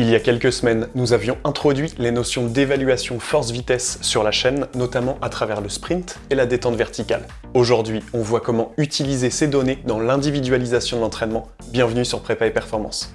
Il y a quelques semaines, nous avions introduit les notions d'évaluation force-vitesse sur la chaîne, notamment à travers le sprint et la détente verticale. Aujourd'hui, on voit comment utiliser ces données dans l'individualisation de l'entraînement. Bienvenue sur Prépa et Performance.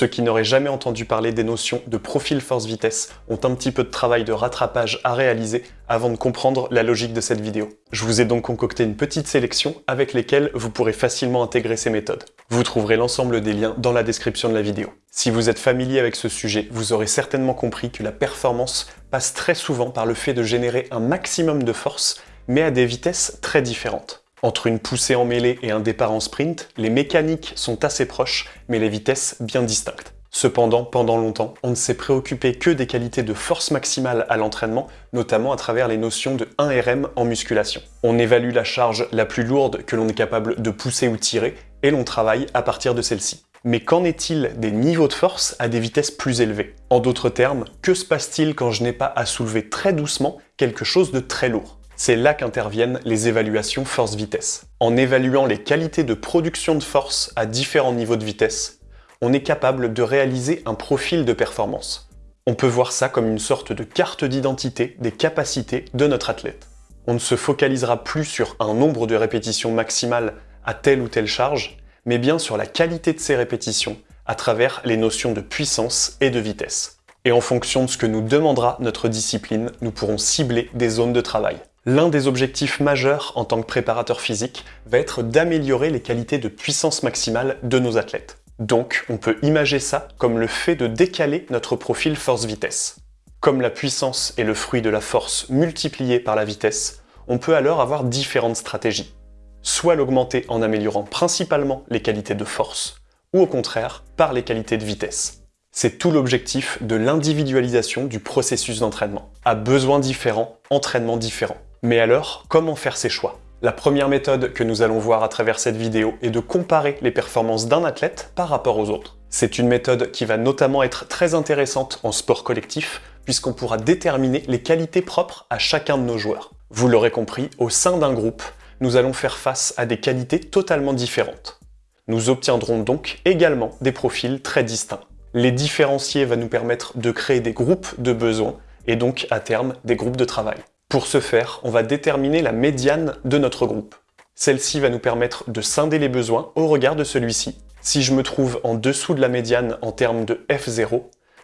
Ceux qui n'auraient jamais entendu parler des notions de profil force-vitesse ont un petit peu de travail de rattrapage à réaliser avant de comprendre la logique de cette vidéo. Je vous ai donc concocté une petite sélection avec lesquelles vous pourrez facilement intégrer ces méthodes. Vous trouverez l'ensemble des liens dans la description de la vidéo. Si vous êtes familier avec ce sujet, vous aurez certainement compris que la performance passe très souvent par le fait de générer un maximum de force, mais à des vitesses très différentes. Entre une poussée en mêlée et un départ en sprint, les mécaniques sont assez proches, mais les vitesses bien distinctes. Cependant, pendant longtemps, on ne s'est préoccupé que des qualités de force maximale à l'entraînement, notamment à travers les notions de 1RM en musculation. On évalue la charge la plus lourde que l'on est capable de pousser ou tirer, et l'on travaille à partir de celle-ci. Mais qu'en est-il des niveaux de force à des vitesses plus élevées? En d'autres termes, que se passe-t-il quand je n'ai pas à soulever très doucement quelque chose de très lourd? C'est là qu'interviennent les évaluations force-vitesse. En évaluant les qualités de production de force à différents niveaux de vitesse, on est capable de réaliser un profil de performance. On peut voir ça comme une sorte de carte d'identité des capacités de notre athlète. On ne se focalisera plus sur un nombre de répétitions maximales à telle ou telle charge, mais bien sur la qualité de ces répétitions à travers les notions de puissance et de vitesse. Et en fonction de ce que nous demandera notre discipline, nous pourrons cibler des zones de travail. L'un des objectifs majeurs en tant que préparateur physique va être d'améliorer les qualités de puissance maximale de nos athlètes. Donc, on peut imager ça comme le fait de décaler notre profil force-vitesse. Comme la puissance est le fruit de la force multipliée par la vitesse, on peut alors avoir différentes stratégies. Soit l'augmenter en améliorant principalement les qualités de force, ou au contraire, par les qualités de vitesse. C'est tout l'objectif de l'individualisation du processus d'entraînement. À besoins différents, entraînement différent. Mais alors, comment faire ces choix? La première méthode que nous allons voir à travers cette vidéo est de comparer les performances d'un athlète par rapport aux autres. C'est une méthode qui va notamment être très intéressante en sport collectif, puisqu'on pourra déterminer les qualités propres à chacun de nos joueurs. Vous l'aurez compris, au sein d'un groupe, nous allons faire face à des qualités totalement différentes. Nous obtiendrons donc également des profils très distincts. Les différencier va nous permettre de créer des groupes de besoins et donc à terme des groupes de travail. Pour ce faire, on va déterminer la médiane de notre groupe. Celle-ci va nous permettre de scinder les besoins au regard de celui-ci. Si je me trouve en dessous de la médiane en termes de F0,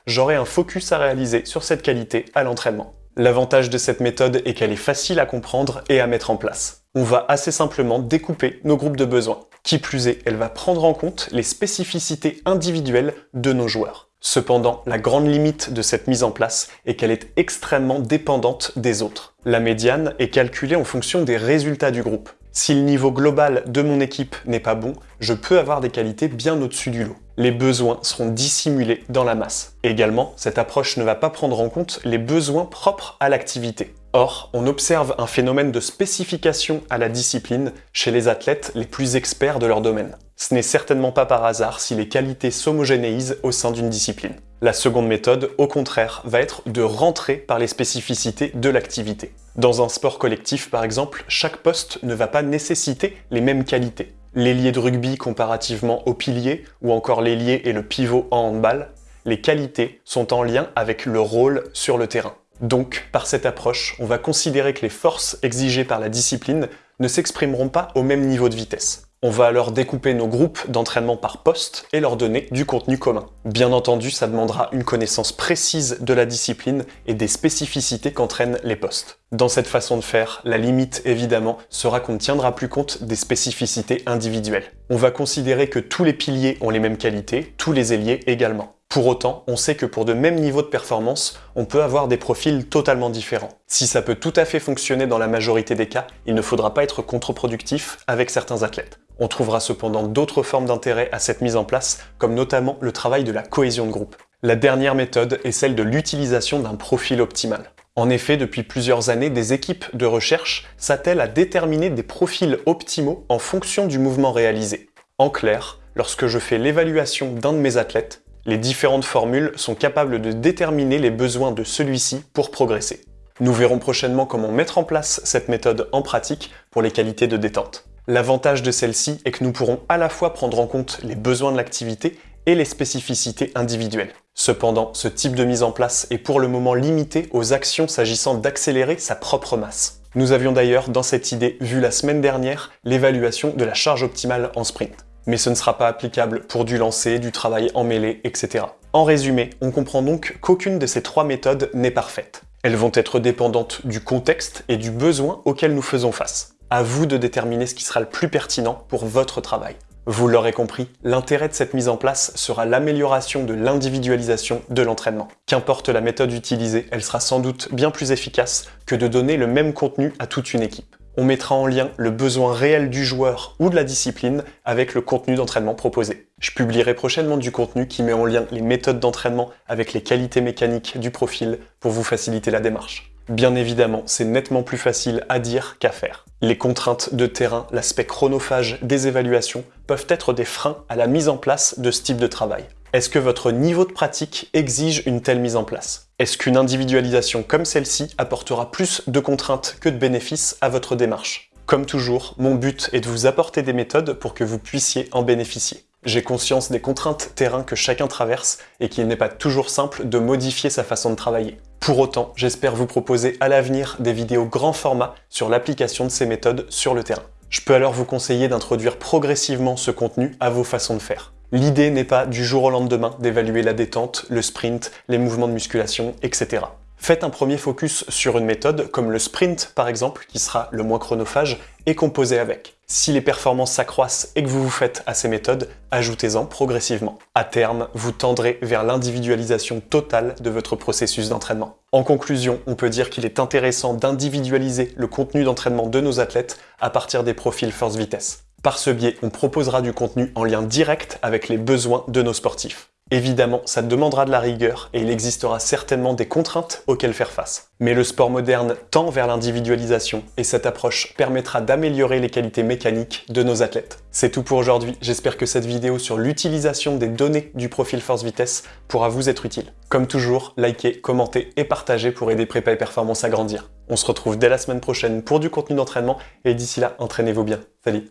j'aurai un focus à réaliser sur cette qualité à l'entraînement. L'avantage de cette méthode est qu'elle est facile à comprendre et à mettre en place. On va assez simplement découper nos groupes de besoins. Qui plus est, elle va prendre en compte les spécificités individuelles de nos joueurs. Cependant, la grande limite de cette mise en place est qu'elle est extrêmement dépendante des autres. La médiane est calculée en fonction des résultats du groupe. Si le niveau global de mon équipe n'est pas bon, je peux avoir des qualités bien au-dessus du lot. Les besoins seront dissimulés dans la masse. Également, cette approche ne va pas prendre en compte les besoins propres à l'activité. Or, on observe un phénomène de spécification à la discipline chez les athlètes les plus experts de leur domaine. Ce n'est certainement pas par hasard si les qualités s'homogénéisent au sein d'une discipline. La seconde méthode, au contraire, va être de rentrer par les spécificités de l'activité. Dans un sport collectif par exemple, chaque poste ne va pas nécessiter les mêmes qualités. L'ailier de rugby comparativement au pilier, ou encore l'ailier et le pivot en handball, les qualités sont en lien avec le rôle sur le terrain. Donc, par cette approche, on va considérer que les forces exigées par la discipline ne s'exprimeront pas au même niveau de vitesse. On va alors découper nos groupes d'entraînement par poste et leur donner du contenu commun. Bien entendu, ça demandera une connaissance précise de la discipline et des spécificités qu'entraînent les postes. Dans cette façon de faire, la limite, évidemment, sera qu'on ne tiendra plus compte des spécificités individuelles. On va considérer que tous les piliers ont les mêmes qualités, tous les ailiers également. Pour autant, on sait que pour de mêmes niveaux de performance, on peut avoir des profils totalement différents. Si ça peut tout à fait fonctionner dans la majorité des cas, il ne faudra pas être contre-productif avec certains athlètes. On trouvera cependant d'autres formes d'intérêt à cette mise en place, comme notamment le travail de la cohésion de groupe. La dernière méthode est celle de l'utilisation d'un profil optimal. En effet, depuis plusieurs années, des équipes de recherche s'attellent à déterminer des profils optimaux en fonction du mouvement réalisé. En clair, lorsque je fais l'évaluation d'un de mes athlètes, les différentes formules sont capables de déterminer les besoins de celui-ci pour progresser. Nous verrons prochainement comment mettre en place cette méthode en pratique pour les qualités de détente. L'avantage de celle-ci est que nous pourrons à la fois prendre en compte les besoins de l'activité et les spécificités individuelles. Cependant, ce type de mise en place est pour le moment limité aux actions s'agissant d'accélérer sa propre masse. Nous avions d'ailleurs dans cette idée vu la semaine dernière l'évaluation de la charge optimale en sprint. Mais ce ne sera pas applicable pour du lancer, du travail en mêlée, etc. En résumé, on comprend donc qu'aucune de ces trois méthodes n'est parfaite. Elles vont être dépendantes du contexte et du besoin auquel nous faisons face. À vous de déterminer ce qui sera le plus pertinent pour votre travail. Vous l'aurez compris, l'intérêt de cette mise en place sera l'amélioration de l'individualisation de l'entraînement. Qu'importe la méthode utilisée, elle sera sans doute bien plus efficace que de donner le même contenu à toute une équipe. On mettra en lien le besoin réel du joueur ou de la discipline avec le contenu d'entraînement proposé. Je publierai prochainement du contenu qui met en lien les méthodes d'entraînement avec les qualités mécaniques du profil pour vous faciliter la démarche. Bien évidemment, c'est nettement plus facile à dire qu'à faire. Les contraintes de terrain, l'aspect chronophage des évaluations peuvent être des freins à la mise en place de ce type de travail. Est-ce que votre niveau de pratique exige une telle mise en place? Est-ce qu'une individualisation comme celle-ci apportera plus de contraintes que de bénéfices à votre démarche? Comme toujours, mon but est de vous apporter des méthodes pour que vous puissiez en bénéficier. J'ai conscience des contraintes terrain que chacun traverse et qu'il n'est pas toujours simple de modifier sa façon de travailler. Pour autant, j'espère vous proposer à l'avenir des vidéos grand format sur l'application de ces méthodes sur le terrain. Je peux alors vous conseiller d'introduire progressivement ce contenu à vos façons de faire. L'idée n'est pas du jour au lendemain d'évaluer la détente, le sprint, les mouvements de musculation, etc. Faites un premier focus sur une méthode comme le sprint par exemple, qui sera le moins chronophage, et composez avec. Si les performances s'accroissent et que vous vous faites à ces méthodes, ajoutez-en progressivement. À terme, vous tendrez vers l'individualisation totale de votre processus d'entraînement. En conclusion, on peut dire qu'il est intéressant d'individualiser le contenu d'entraînement de nos athlètes à partir des profils force vitesse. Par ce biais, on proposera du contenu en lien direct avec les besoins de nos sportifs. Évidemment, ça demandera de la rigueur et il existera certainement des contraintes auxquelles faire face. Mais le sport moderne tend vers l'individualisation et cette approche permettra d'améliorer les qualités mécaniques de nos athlètes. C'est tout pour aujourd'hui, j'espère que cette vidéo sur l'utilisation des données du profil Force Vitesse pourra vous être utile. Comme toujours, likez, commentez et partagez pour aider Prépa et Performance à grandir. On se retrouve dès la semaine prochaine pour du contenu d'entraînement et d'ici là, entraînez-vous bien. Salut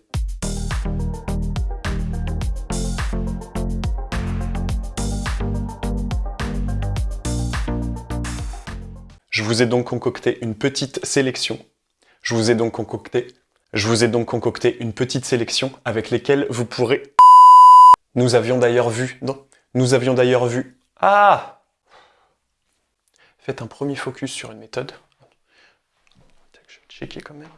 Je vous ai donc concocté une petite sélection. Je vous ai donc concocté... Je vous ai donc concocté une petite sélection avec lesquelles vous pourrez... Nous avions d'ailleurs vu... Non, nous avions d'ailleurs vu... Ah Faites un premier focus sur une méthode. Je vais checker quand même.